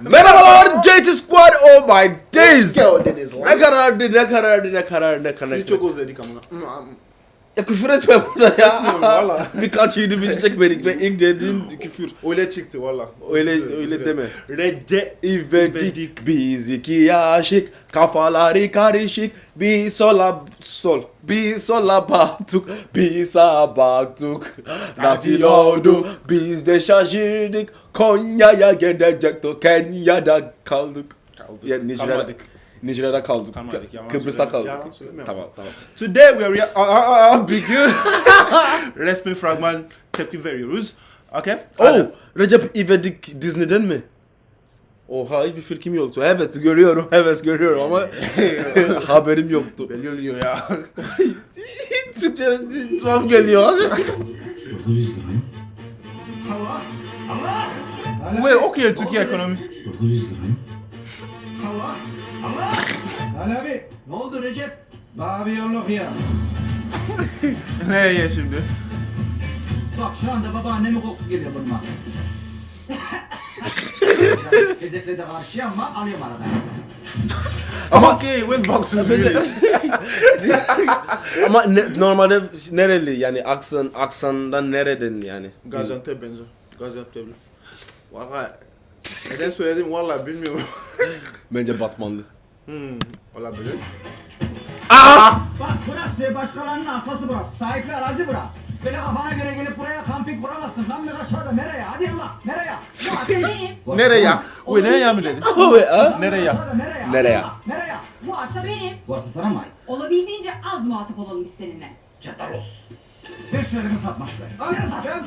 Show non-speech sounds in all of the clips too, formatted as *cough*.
Merhabalar JT Squad oh my days. Ne karardı ne karardı ne karardı ne karardı. Sizi çok özledik amına. Ya küfür etme burada Etmiyorum ya. valla. *laughs* Birkaç yedi bizi çekmedik ve ilk dediğin küfür. Öyle çıktı valla. Öyle öyle deme. Recep İvedik biz iki aşık kafaları karışık bir sola sol bir sola baktık bir sağa baktık nasıl oldu biz de şaşırdık Konya'ya gidecektik Kenya'da kaldık Kaldık. ya Nijer'de Kalmadık. Nijer'de kaldık Kalmadık, yalan Kıbrıs'ta kaldık Yalan söylemiyorum. tamam tamam Today we are aa, aa, aa, bir gün resmi fragman tepki veriyoruz. Okay? Oh Recep İvedik Disney'den mi? Oha hiçbir fikrim yoktu. Evet görüyorum, evet görüyorum ama *laughs* haberim yoktu. Belli oluyor ya. *laughs* Türkçe tuhaf geliyor. *laughs* 900 lira mı? Ve okuyor Türkiye ekonomisi. 900 lira mı? Recep? bir yolluk ya. *laughs* Nereye şimdi? Bak şu anda babaannemin kokusu geliyor burnuma. Tezekle *laughs* de karşı ama alıyorum arada. Ama okay, when boxing really. ama ne- normalde nereli yani aksan aksandan nereden yani? Gaziantep benziyor. Gaziantep'li. Valla neden söyledim valla bilmiyorum. Bence Batmanlı. hmm, olabilir. Burası başkalarının asası burası. Sahipli arazi bura. Böyle kafana göre gelip buraya kamping kuramazsın. Lan ben aşağıda nereye? Hadi Allah nereye? benim. Nereye? Uy nereye mi dedin? Abi ha? Nereye? Nereye? Nereye? Bu arsa benim. Bu arsa sana mı ait? Olabildiğince az muhatap olalım biz seninle. Çatalos. Ver şu elimi satmaş ver. Öyle sat. Ben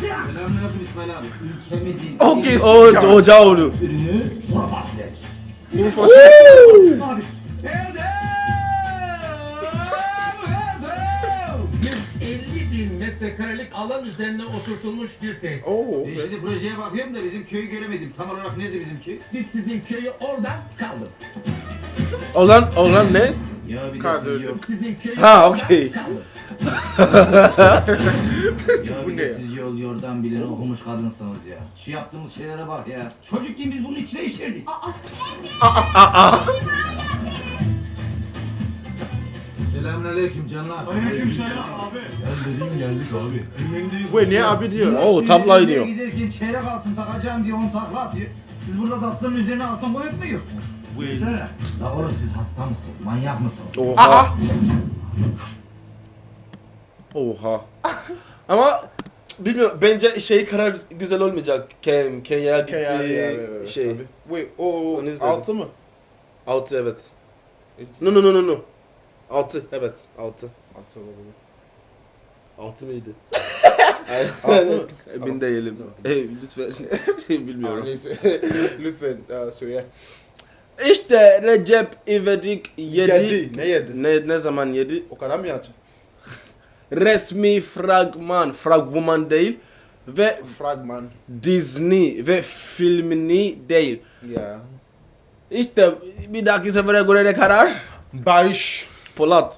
Selamünaleyküm İsmail abi. Ülkemizin Okay. O oldu. ürünü kuru fasulye. Bu fasulye. Abi. Metrekarelik alan üzerine oturtulmuş bir tesis. Oo, Ben okay. şimdi projeye bakıyorum da bizim köyü göremedim. Tam olarak nerede bizim köy? Biz sizin köyü oradan kaldırdık. Olan olan ne? Ya bir Kaldırdık. Sizin köyü Ha, oradan okey. kaldırdık. Ya *laughs* Bu bir ne de ya? siz yol yordan bilen okumuş kadınsınız ya. Şu yaptığımız şeylere bak ya. Çocukken biz bunun içine işerdik. Selamünaleyküm canlar. Aleykümselam abi. Bu niye abi diyor? Oo tabla iniyor. Giderken çeyrek altın takacağım diye on takla atıyor. Siz burada tatlının üzerine altın koyup mu yiyorsunuz? Bu La oğlum siz hasta mısınız? Manyak mısınız? Oha. Oha. Ama bilmiyorum bence şey karar güzel olmayacak. Ken Kenya gitti Kaya yani, şey. Abi. Wait, o Onu izledim. altı mı? Altı evet. No no no no no. Altı evet altı. Altı olabilir. Altı mıydı? *laughs* Altı mı? Emin değilim. Hey, lütfen. Aa, *laughs* Bilmiyorum. neyse. *laughs* Lütfen aa, söyle. İşte Recep İvedik yedi. Yedi. Ne yedi? Ne, ne zaman yedi? O kadar mı yansın? Resmi fragman, fragman değil ve Fragman. Disney ve filmini değil. Ya. İşte bir dahaki sefere göre ne karar? Barış. på ladd.